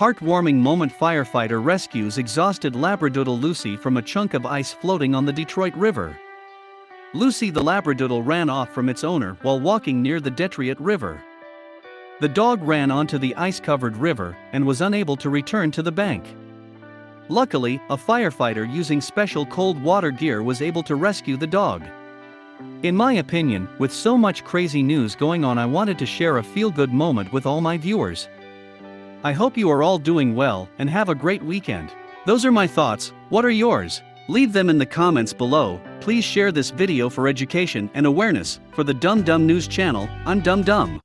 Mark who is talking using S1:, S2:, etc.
S1: Heartwarming moment firefighter rescues exhausted Labradoodle Lucy from a chunk of ice floating on the Detroit River. Lucy the Labradoodle ran off from its owner while walking near the Detroit River. The dog ran onto the ice covered river and was unable to return to the bank. Luckily, a firefighter using special cold water gear was able to rescue the dog. In my opinion, with so much crazy news going on, I wanted to share a feel good moment with all my viewers. I hope you are all doing well and have a great weekend. Those are my thoughts, what are yours? Leave them in the comments below. Please share this video for education and awareness. For the Dumb Dumb News channel, I'm Dumb Dumb.